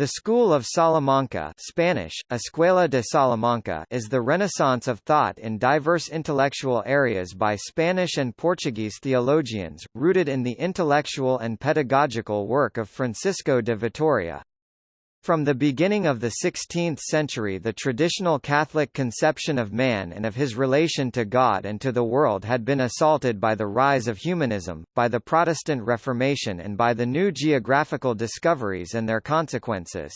The School of Salamanca Spanish, Escuela de Salamanca is the renaissance of thought in diverse intellectual areas by Spanish and Portuguese theologians, rooted in the intellectual and pedagogical work of Francisco de Vitoria. From the beginning of the 16th century the traditional Catholic conception of man and of his relation to God and to the world had been assaulted by the rise of humanism, by the Protestant Reformation and by the new geographical discoveries and their consequences.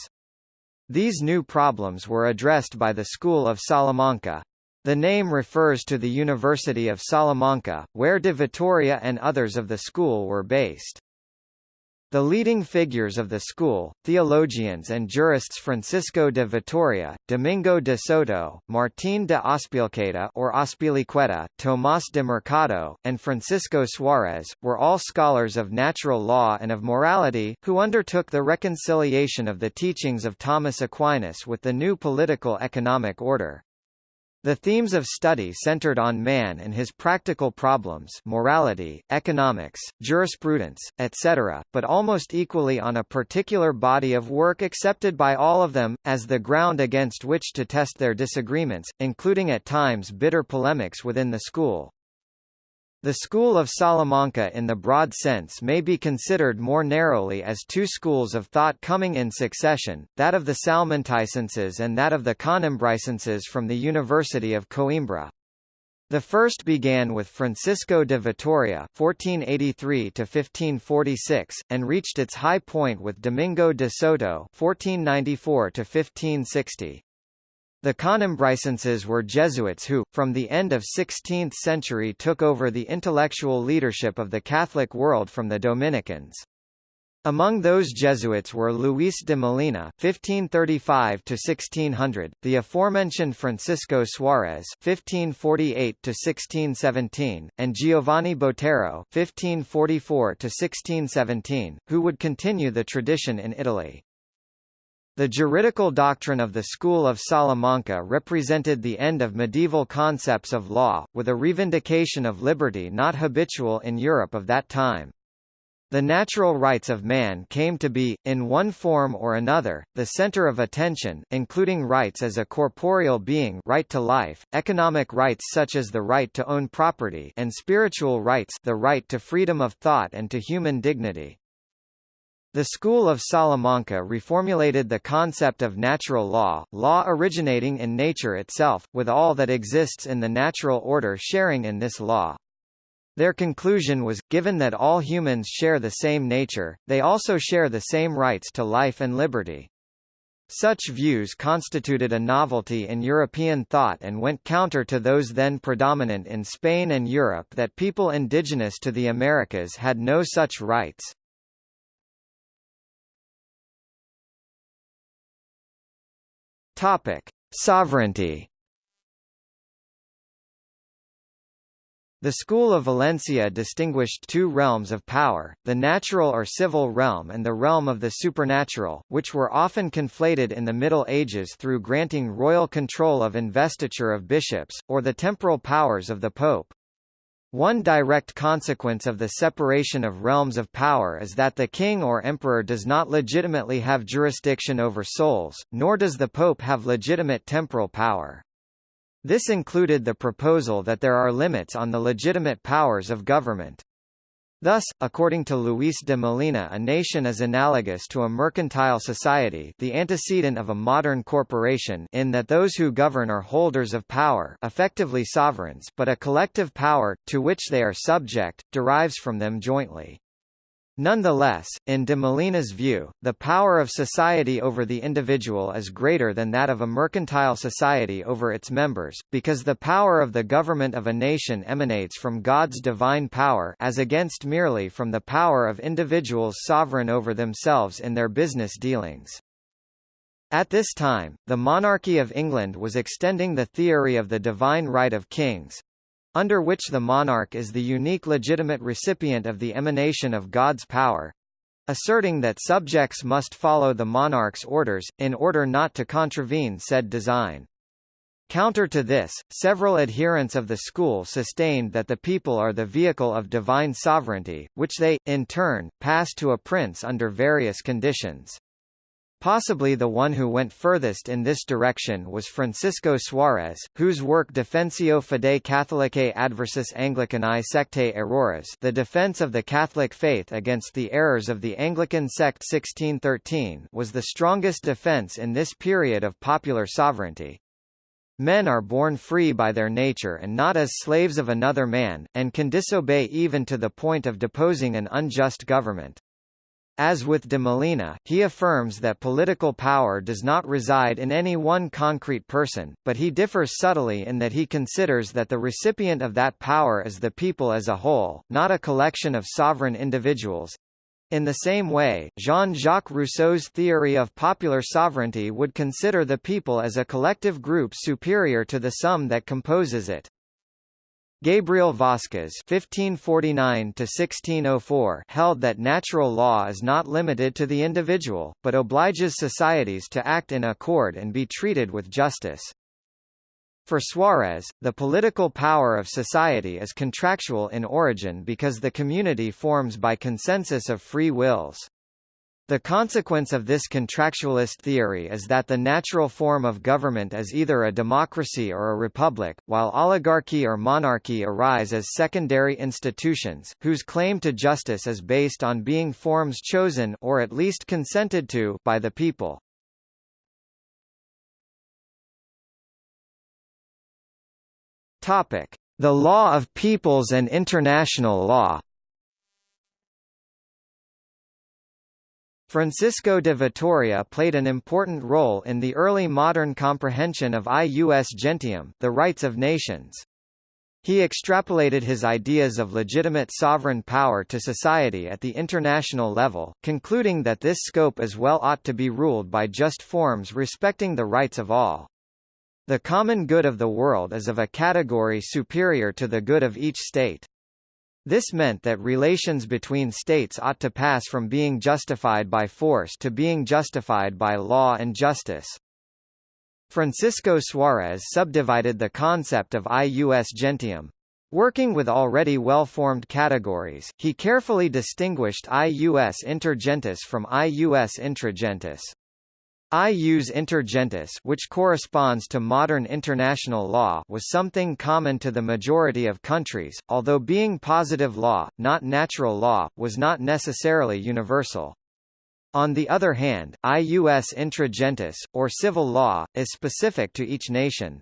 These new problems were addressed by the School of Salamanca. The name refers to the University of Salamanca, where de Vitoria and others of the school were based. The leading figures of the school, theologians and jurists Francisco de Vitoria, Domingo de Soto, Martín de Azpilicueta or Azpilicueta, Tomás de Mercado, and Francisco Suárez, were all scholars of natural law and of morality, who undertook the reconciliation of the teachings of Thomas Aquinas with the new political economic order. The themes of study centered on man and his practical problems morality, economics, jurisprudence, etc., but almost equally on a particular body of work accepted by all of them, as the ground against which to test their disagreements, including at times bitter polemics within the school. The School of Salamanca in the broad sense may be considered more narrowly as two schools of thought coming in succession, that of the Salmanticenses and that of the Conimbricenses from the University of Coimbra. The first began with Francisco de Vitoria (1483–1546) and reached its high point with Domingo de Soto (1494–1560). The Conimbricenses were Jesuits who, from the end of 16th century took over the intellectual leadership of the Catholic world from the Dominicans. Among those Jesuits were Luis de Molina (1535–1600), the aforementioned Francisco Suarez (1548–1617), and Giovanni Botero (1544–1617), who would continue the tradition in Italy. The juridical doctrine of the School of Salamanca represented the end of medieval concepts of law, with a revindication of liberty not habitual in Europe of that time. The natural rights of man came to be, in one form or another, the center of attention, including rights as a corporeal being right to life, economic rights such as the right to own property and spiritual rights the right to freedom of thought and to human dignity. The School of Salamanca reformulated the concept of natural law, law originating in nature itself, with all that exists in the natural order sharing in this law. Their conclusion was, given that all humans share the same nature, they also share the same rights to life and liberty. Such views constituted a novelty in European thought and went counter to those then predominant in Spain and Europe that people indigenous to the Americas had no such rights. Topic: Sovereignty. The School of Valencia distinguished two realms of power, the natural or civil realm and the realm of the supernatural, which were often conflated in the Middle Ages through granting royal control of investiture of bishops, or the temporal powers of the Pope. One direct consequence of the separation of realms of power is that the king or emperor does not legitimately have jurisdiction over souls, nor does the pope have legitimate temporal power. This included the proposal that there are limits on the legitimate powers of government. Thus, according to Luis de Molina a nation is analogous to a mercantile society the antecedent of a modern corporation in that those who govern are holders of power effectively sovereigns but a collective power, to which they are subject, derives from them jointly. Nonetheless, in de Molina's view, the power of society over the individual is greater than that of a mercantile society over its members, because the power of the government of a nation emanates from God's divine power as against merely from the power of individuals sovereign over themselves in their business dealings. At this time, the monarchy of England was extending the theory of the divine right of kings, under which the monarch is the unique legitimate recipient of the emanation of God's power, asserting that subjects must follow the monarch's orders, in order not to contravene said design. Counter to this, several adherents of the school sustained that the people are the vehicle of divine sovereignty, which they, in turn, pass to a prince under various conditions. Possibly the one who went furthest in this direction was Francisco Suarez, whose work Defensio Fidei Catholicae Adversus Anglicanae Sectae Errores The Defense of the Catholic Faith Against the Errors of the Anglican Sect 1613 was the strongest defense in this period of popular sovereignty. Men are born free by their nature and not as slaves of another man, and can disobey even to the point of deposing an unjust government. As with de Molina, he affirms that political power does not reside in any one concrete person, but he differs subtly in that he considers that the recipient of that power is the people as a whole, not a collection of sovereign individuals. In the same way, Jean-Jacques Rousseau's theory of popular sovereignty would consider the people as a collective group superior to the sum that composes it. Gabriel Vasquez (1549–1604) held that natural law is not limited to the individual, but obliges societies to act in accord and be treated with justice. For Suarez, the political power of society is contractual in origin because the community forms by consensus of free wills. The consequence of this contractualist theory is that the natural form of government is either a democracy or a republic, while oligarchy or monarchy arise as secondary institutions, whose claim to justice is based on being forms chosen or at least consented to by the people. Topic: The law of peoples and international law. Francisco de Vitoria played an important role in the early modern comprehension of ius gentium the rights of nations. He extrapolated his ideas of legitimate sovereign power to society at the international level, concluding that this scope as well ought to be ruled by just forms respecting the rights of all. The common good of the world is of a category superior to the good of each state. This meant that relations between states ought to pass from being justified by force to being justified by law and justice. Francisco Suarez subdivided the concept of ius gentium. Working with already well-formed categories, he carefully distinguished ius inter gentes from ius intra Ius inter gentes which corresponds to modern international law was something common to the majority of countries, although being positive law, not natural law, was not necessarily universal. On the other hand, ius intra gentes, or civil law, is specific to each nation.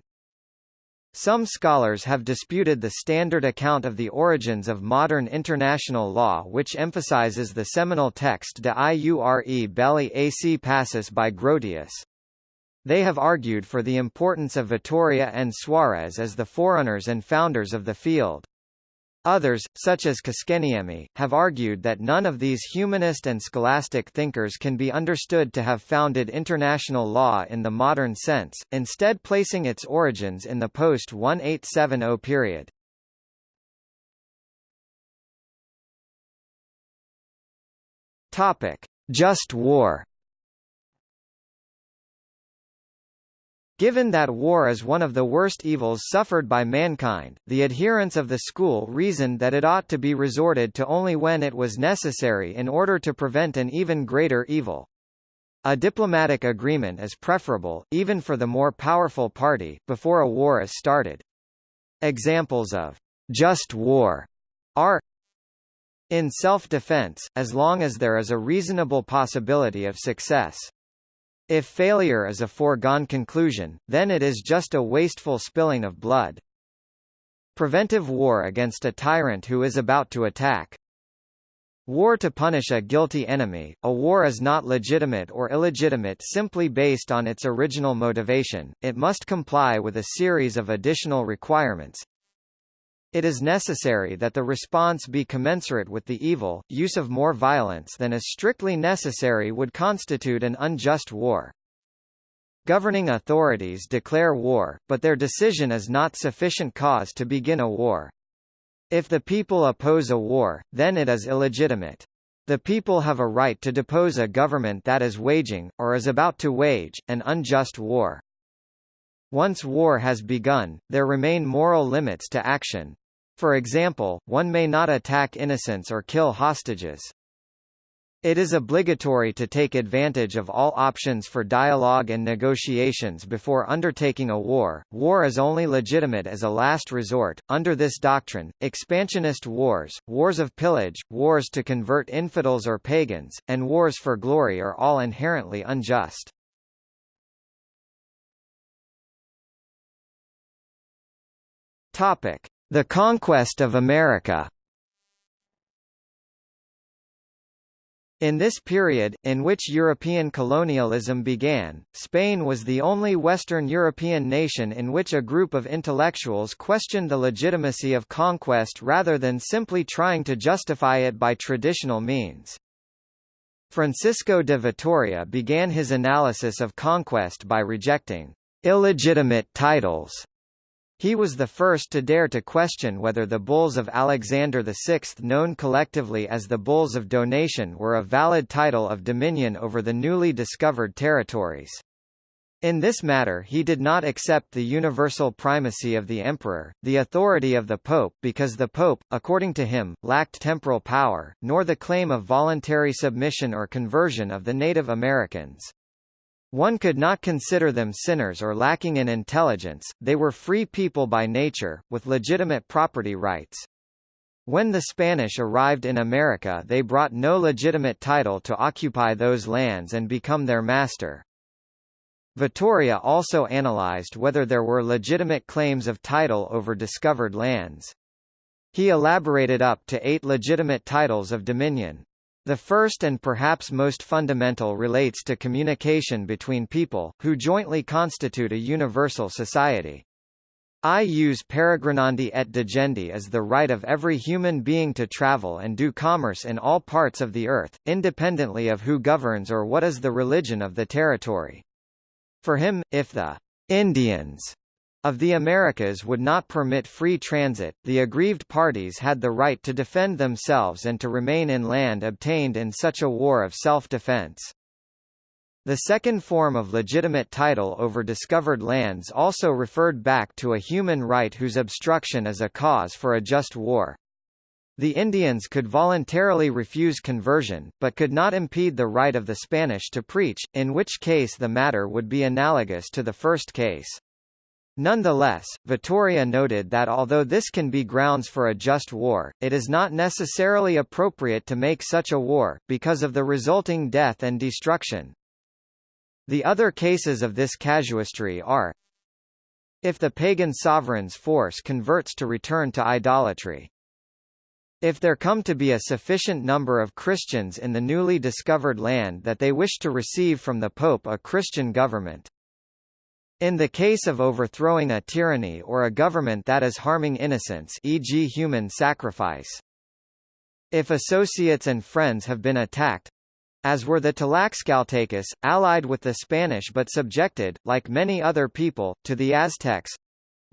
Some scholars have disputed the standard account of the origins of modern international law which emphasizes the seminal text De iure belli ac pacis by Grotius. They have argued for the importance of Vitoria and Suarez as the forerunners and founders of the field. Others, such as Koskenniemi, have argued that none of these humanist and scholastic thinkers can be understood to have founded international law in the modern sense, instead placing its origins in the post-1870 period. Topic: Just war. Given that war is one of the worst evils suffered by mankind, the adherents of the school reasoned that it ought to be resorted to only when it was necessary in order to prevent an even greater evil. A diplomatic agreement is preferable, even for the more powerful party, before a war is started. Examples of just war are in self-defense, as long as there is a reasonable possibility of success. If failure is a foregone conclusion, then it is just a wasteful spilling of blood. Preventive war against a tyrant who is about to attack. War to punish a guilty enemy. A war is not legitimate or illegitimate simply based on its original motivation, it must comply with a series of additional requirements, it is necessary that the response be commensurate with the evil, use of more violence than is strictly necessary would constitute an unjust war. Governing authorities declare war, but their decision is not sufficient cause to begin a war. If the people oppose a war, then it is illegitimate. The people have a right to depose a government that is waging, or is about to wage, an unjust war. Once war has begun, there remain moral limits to action, for example, one may not attack innocents or kill hostages. It is obligatory to take advantage of all options for dialogue and negotiations before undertaking a war. War is only legitimate as a last resort. Under this doctrine, expansionist wars, wars of pillage, wars to convert infidels or pagans, and wars for glory are all inherently unjust. Topic: The conquest of America. In this period, in which European colonialism began, Spain was the only Western European nation in which a group of intellectuals questioned the legitimacy of conquest rather than simply trying to justify it by traditional means. Francisco de Vitoria began his analysis of conquest by rejecting illegitimate titles he was the first to dare to question whether the bulls of Alexander VI known collectively as the Bulls of Donation were a valid title of dominion over the newly discovered territories. In this matter he did not accept the universal primacy of the emperor, the authority of the pope because the pope, according to him, lacked temporal power, nor the claim of voluntary submission or conversion of the Native Americans. One could not consider them sinners or lacking in intelligence, they were free people by nature, with legitimate property rights. When the Spanish arrived in America they brought no legitimate title to occupy those lands and become their master. Vitoria also analyzed whether there were legitimate claims of title over discovered lands. He elaborated up to eight legitimate titles of dominion. The first and perhaps most fundamental relates to communication between people, who jointly constitute a universal society. I use peregrinandi et digendi as the right of every human being to travel and do commerce in all parts of the earth, independently of who governs or what is the religion of the territory. For him, if the Indians of the Americas would not permit free transit, the aggrieved parties had the right to defend themselves and to remain in land obtained in such a war of self-defense. The second form of legitimate title over discovered lands also referred back to a human right whose obstruction is a cause for a just war. The Indians could voluntarily refuse conversion, but could not impede the right of the Spanish to preach, in which case the matter would be analogous to the first case. Nonetheless, Vitoria noted that although this can be grounds for a just war, it is not necessarily appropriate to make such a war, because of the resulting death and destruction. The other cases of this casuistry are if the pagan sovereign's force converts to return to idolatry. If there come to be a sufficient number of Christians in the newly discovered land that they wish to receive from the Pope a Christian government. In the case of overthrowing a tyranny or a government that is harming innocents e.g. human sacrifice. If associates and friends have been attacked, as were the Tlaxcaltecas, allied with the Spanish but subjected, like many other people, to the Aztecs.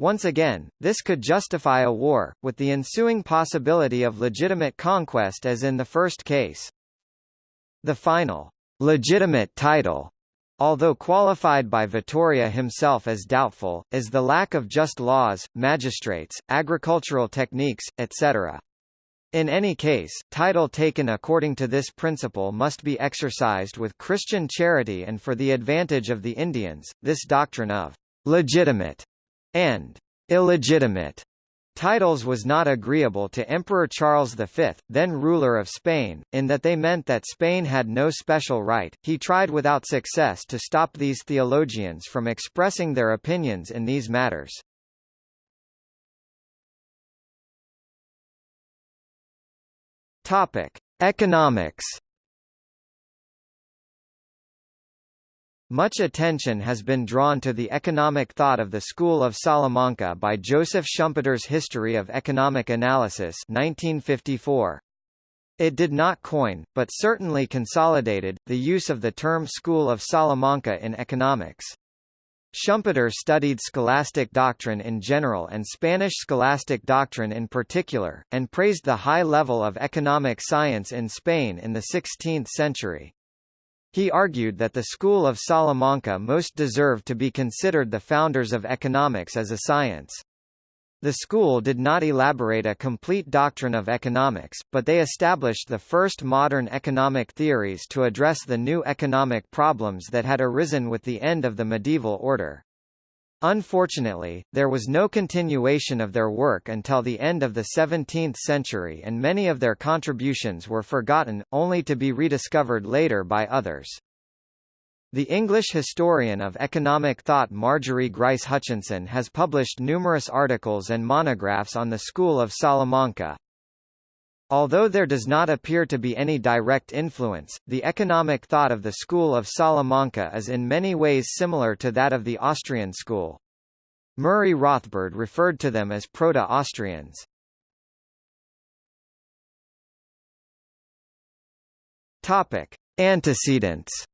Once again, this could justify a war, with the ensuing possibility of legitimate conquest as in the first case. The final, legitimate title although qualified by Vitoria himself as doubtful, is the lack of just laws, magistrates, agricultural techniques, etc. In any case, title taken according to this principle must be exercised with Christian charity and for the advantage of the Indians. This doctrine of legitimate and illegitimate Titles was not agreeable to Emperor Charles V, then ruler of Spain, in that they meant that Spain had no special right. He tried without success to stop these theologians from expressing their opinions in these matters. Topic: Economics Much attention has been drawn to the economic thought of the School of Salamanca by Joseph Schumpeter's History of Economic Analysis 1954. It did not coin, but certainly consolidated, the use of the term School of Salamanca in economics. Schumpeter studied scholastic doctrine in general and Spanish scholastic doctrine in particular, and praised the high level of economic science in Spain in the 16th century. He argued that the school of Salamanca most deserved to be considered the founders of economics as a science. The school did not elaborate a complete doctrine of economics, but they established the first modern economic theories to address the new economic problems that had arisen with the end of the medieval order. Unfortunately, there was no continuation of their work until the end of the 17th century and many of their contributions were forgotten, only to be rediscovered later by others. The English historian of economic thought Marjorie Grice Hutchinson has published numerous articles and monographs on the School of Salamanca. Although there does not appear to be any direct influence, the economic thought of the School of Salamanca is in many ways similar to that of the Austrian school. Murray Rothbard referred to them as Proto-Austrians. Antecedents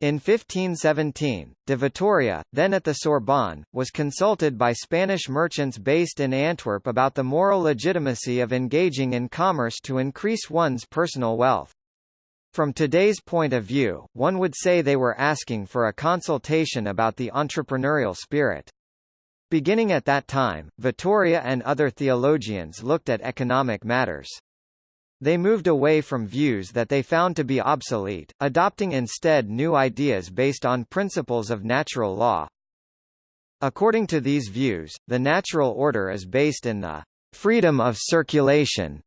In 1517, de Vitoria, then at the Sorbonne, was consulted by Spanish merchants based in Antwerp about the moral legitimacy of engaging in commerce to increase one's personal wealth. From today's point of view, one would say they were asking for a consultation about the entrepreneurial spirit. Beginning at that time, Vitoria and other theologians looked at economic matters. They moved away from views that they found to be obsolete, adopting instead new ideas based on principles of natural law. According to these views, the natural order is based in the freedom of circulation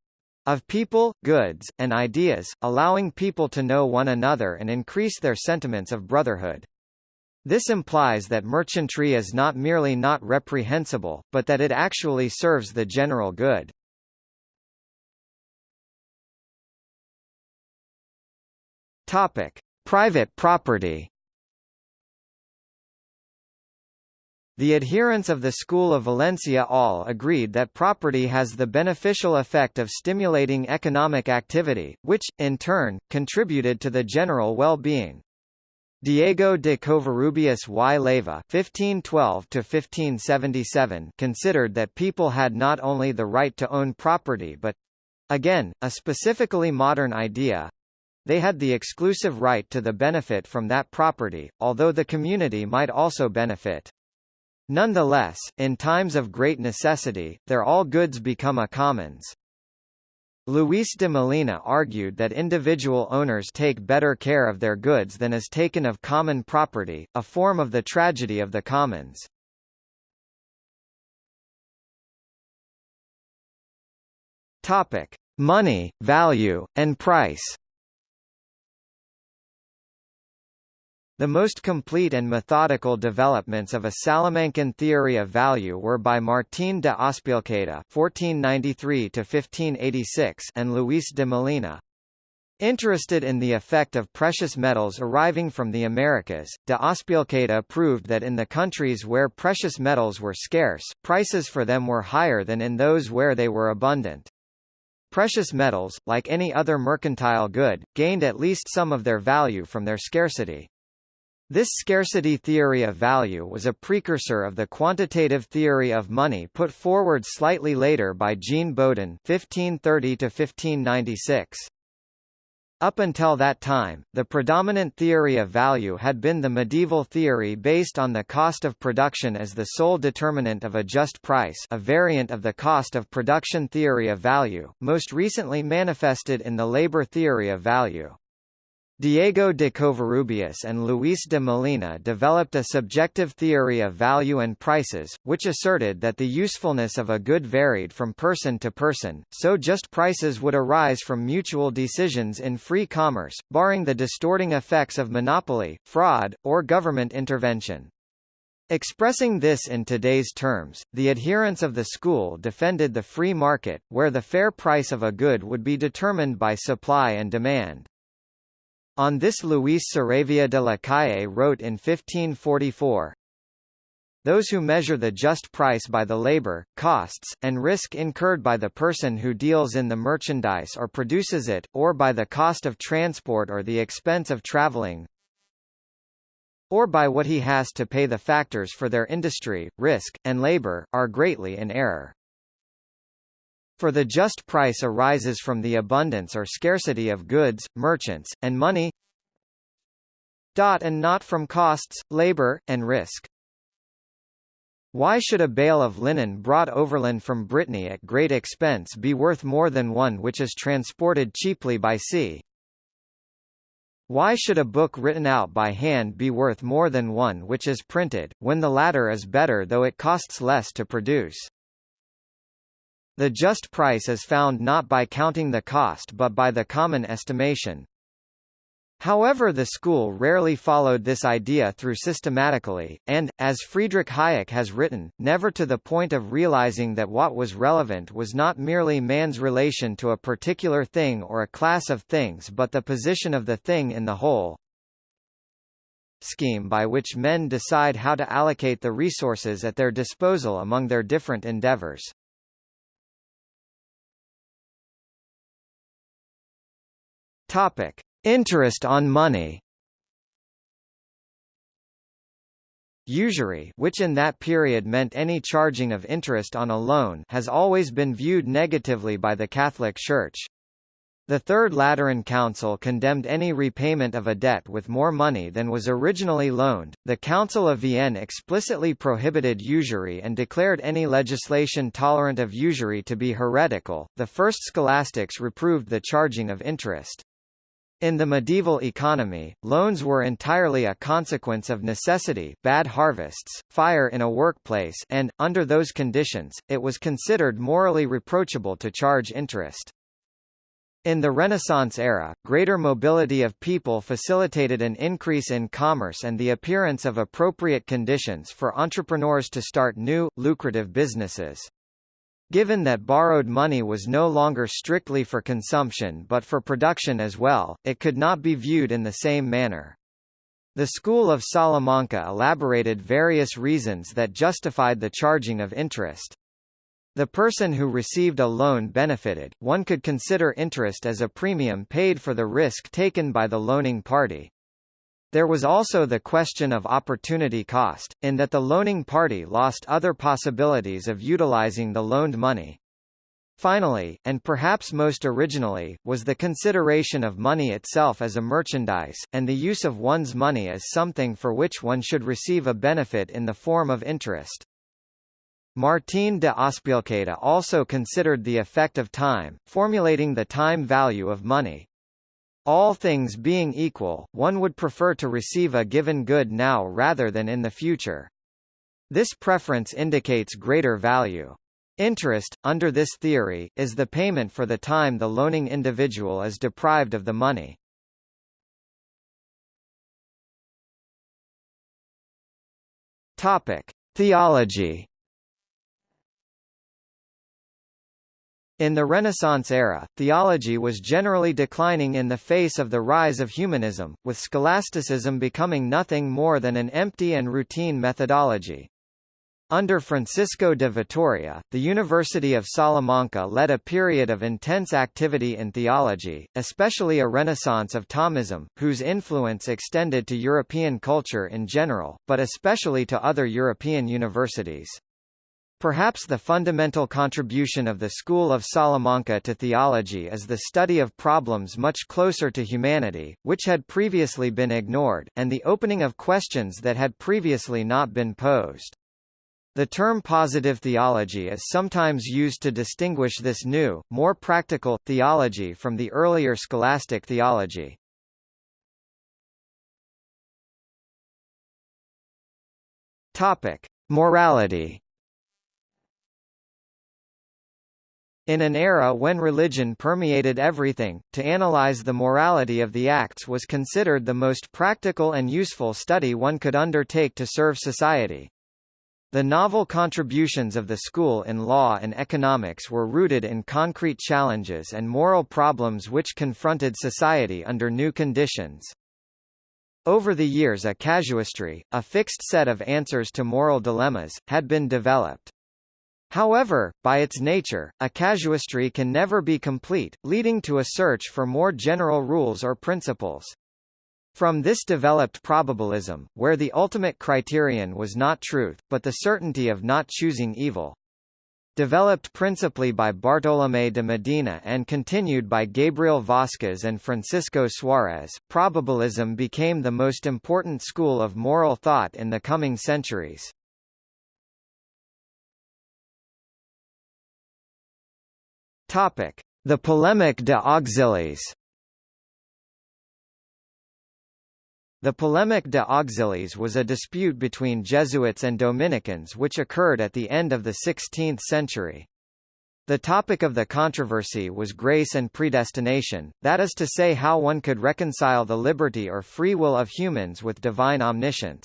of people, goods, and ideas, allowing people to know one another and increase their sentiments of brotherhood. This implies that merchantry is not merely not reprehensible, but that it actually serves the general good. Topic: Private property. The adherents of the School of Valencia all agreed that property has the beneficial effect of stimulating economic activity, which, in turn, contributed to the general well-being. Diego de Covarrubias y Leyva (1512–1577) considered that people had not only the right to own property but—again, a specifically modern idea, they had the exclusive right to the benefit from that property, although the community might also benefit. Nonetheless, in times of great necessity, their all goods become a commons. Luis de Molina argued that individual owners take better care of their goods than is taken of common property, a form of the tragedy of the commons. Topic: Money, value, and price. The most complete and methodical developments of a Salamancan theory of value were by Martín de Azpilcueta (1493–1586) and Luis de Molina. Interested in the effect of precious metals arriving from the Americas, de Azpilcueta proved that in the countries where precious metals were scarce, prices for them were higher than in those where they were abundant. Precious metals, like any other mercantile good, gained at least some of their value from their scarcity. This scarcity theory of value was a precursor of the quantitative theory of money put forward slightly later by Jean Bodin (1530–1596). Up until that time, the predominant theory of value had been the medieval theory based on the cost of production as the sole determinant of a just price a variant of the cost of production theory of value, most recently manifested in the labor theory of value. Diego de Covarrubias and Luis de Molina developed a subjective theory of value and prices, which asserted that the usefulness of a good varied from person to person, so just prices would arise from mutual decisions in free commerce, barring the distorting effects of monopoly, fraud, or government intervention. Expressing this in today's terms, the adherents of the school defended the free market, where the fair price of a good would be determined by supply and demand. On this Luis Saravia de la Calle wrote in 1544, those who measure the just price by the labor, costs, and risk incurred by the person who deals in the merchandise or produces it, or by the cost of transport or the expense of traveling, or by what he has to pay the factors for their industry, risk, and labor, are greatly in error. For the just price arises from the abundance or scarcity of goods, merchants, and money and not from costs, labor, and risk. Why should a bale of linen brought overland from Brittany at great expense be worth more than one which is transported cheaply by sea? Why should a book written out by hand be worth more than one which is printed, when the latter is better though it costs less to produce? The just price is found not by counting the cost but by the common estimation. However the school rarely followed this idea through systematically, and, as Friedrich Hayek has written, never to the point of realizing that what was relevant was not merely man's relation to a particular thing or a class of things but the position of the thing in the whole scheme by which men decide how to allocate the resources at their disposal among their different endeavors. Topic: Interest on money. Usury which in that period meant any charging of interest on a loan has always been viewed negatively by the Catholic Church. The Third Lateran Council condemned any repayment of a debt with more money than was originally loaned. The Council of Vienne explicitly prohibited usury and declared any legislation tolerant of usury to be heretical. The first scholastics reproved the charging of interest. In the medieval economy, loans were entirely a consequence of necessity bad harvests, fire in a workplace and, under those conditions, it was considered morally reproachable to charge interest. In the Renaissance era, greater mobility of people facilitated an increase in commerce and the appearance of appropriate conditions for entrepreneurs to start new, lucrative businesses. Given that borrowed money was no longer strictly for consumption but for production as well, it could not be viewed in the same manner. The school of Salamanca elaborated various reasons that justified the charging of interest. The person who received a loan benefited, one could consider interest as a premium paid for the risk taken by the loaning party. There was also the question of opportunity cost, in that the loaning party lost other possibilities of utilizing the loaned money. Finally, and perhaps most originally, was the consideration of money itself as a merchandise, and the use of one's money as something for which one should receive a benefit in the form of interest. Martín de Azpilicueta also considered the effect of time, formulating the time value of money. All things being equal, one would prefer to receive a given good now rather than in the future. This preference indicates greater value. Interest, under this theory, is the payment for the time the loaning individual is deprived of the money. Topic: Theology In the Renaissance era, theology was generally declining in the face of the rise of humanism, with scholasticism becoming nothing more than an empty and routine methodology. Under Francisco de Vitoria, the University of Salamanca led a period of intense activity in theology, especially a renaissance of Thomism, whose influence extended to European culture in general, but especially to other European universities. Perhaps the fundamental contribution of the School of Salamanca to theology is the study of problems much closer to humanity, which had previously been ignored, and the opening of questions that had previously not been posed. The term positive theology is sometimes used to distinguish this new, more practical, theology from the earlier scholastic theology. Morality In an era when religion permeated everything, to analyze the morality of the acts was considered the most practical and useful study one could undertake to serve society. The novel contributions of the school in law and economics were rooted in concrete challenges and moral problems which confronted society under new conditions. Over the years a casuistry, a fixed set of answers to moral dilemmas, had been developed. However, by its nature, a casuistry can never be complete, leading to a search for more general rules or principles. From this developed probabilism, where the ultimate criterion was not truth, but the certainty of not choosing evil. Developed principally by Bartolomé de Medina and continued by Gabriel Vasquez and Francisco Suarez, probabilism became the most important school of moral thought in the coming centuries. Topic: The polemic de auxiliis. The polemic de auxiliis was a dispute between Jesuits and Dominicans which occurred at the end of the 16th century. The topic of the controversy was grace and predestination, that is to say how one could reconcile the liberty or free will of humans with divine omniscience.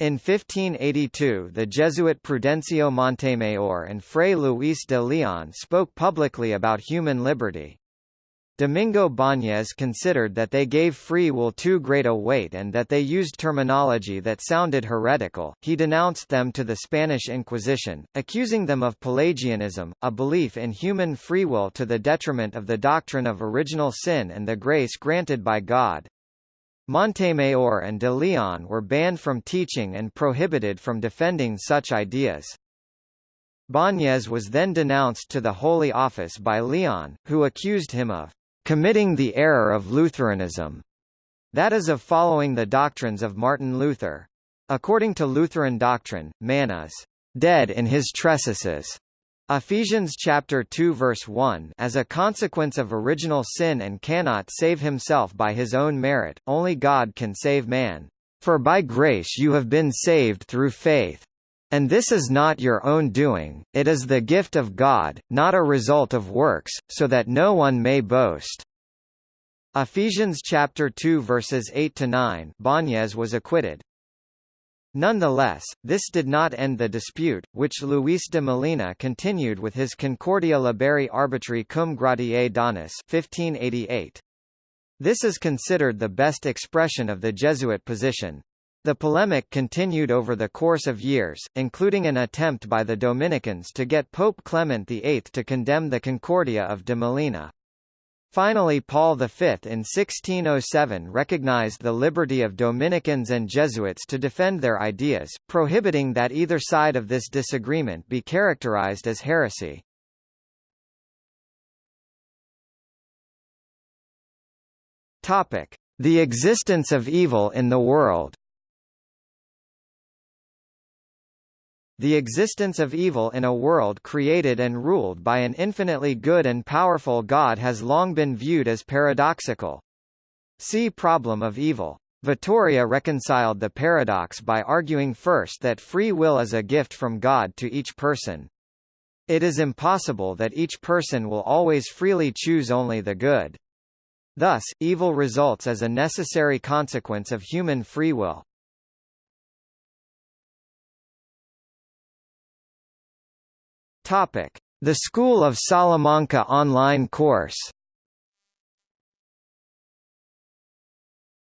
In 1582 the Jesuit Prudencio Montemayor and Fray Luis de Leon spoke publicly about human liberty. Domingo Bañez considered that they gave free will too great a weight and that they used terminology that sounded heretical. He denounced them to the Spanish Inquisition, accusing them of Pelagianism, a belief in human free will to the detriment of the doctrine of original sin and the grace granted by God. Montemayor and de Leon were banned from teaching and prohibited from defending such ideas. Bañez was then denounced to the Holy Office by Leon, who accused him of committing the error of Lutheranism, that is of following the doctrines of Martin Luther. According to Lutheran doctrine, man is dead in his trespasses. Ephesians chapter 2 verse 1 as a consequence of original sin and cannot save himself by his own merit, only God can save man. For by grace you have been saved through faith. And this is not your own doing, it is the gift of God, not a result of works, so that no one may boast. Ephesians chapter 2 verses 8 to 9. Bañez was acquitted. Nonetheless, this did not end the dispute, which Luis de Molina continued with his Concordia liberi arbitri cum gratiae donis 1588. This is considered the best expression of the Jesuit position. The polemic continued over the course of years, including an attempt by the Dominicans to get Pope Clement VIII to condemn the Concordia of de Molina. Finally Paul V in 1607 recognized the liberty of Dominicans and Jesuits to defend their ideas, prohibiting that either side of this disagreement be characterized as heresy. The existence of evil in the world The existence of evil in a world created and ruled by an infinitely good and powerful God has long been viewed as paradoxical. See Problem of Evil. Vitoria reconciled the paradox by arguing first that free will is a gift from God to each person. It is impossible that each person will always freely choose only the good. Thus, evil results as a necessary consequence of human free will. Topic: The School of Salamanca online course.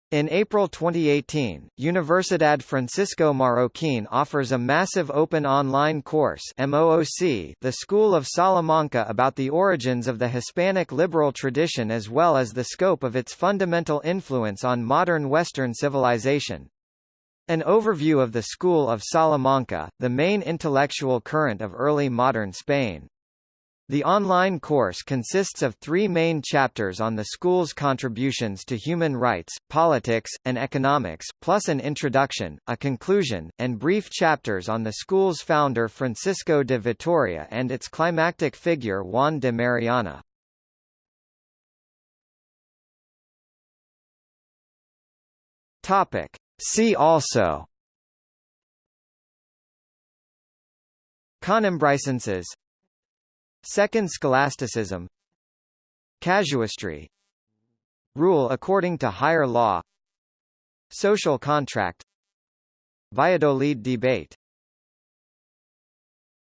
In April 2018, Universidad Francisco Marroquín offers a massive open online course MOOC, The School of Salamanca about the origins of the Hispanic liberal tradition as well as the scope of its fundamental influence on modern Western civilization. An overview of the School of Salamanca, the main intellectual current of early modern Spain. The online course consists of three main chapters on the school's contributions to human rights, politics, and economics, plus an introduction, a conclusion, and brief chapters on the school's founder Francisco de Vitoria and its climactic figure Juan de Mariana. Topic. See also. Conimbricenses Second scholasticism. Casuistry. Rule according to higher law. Social contract. Valladolid debate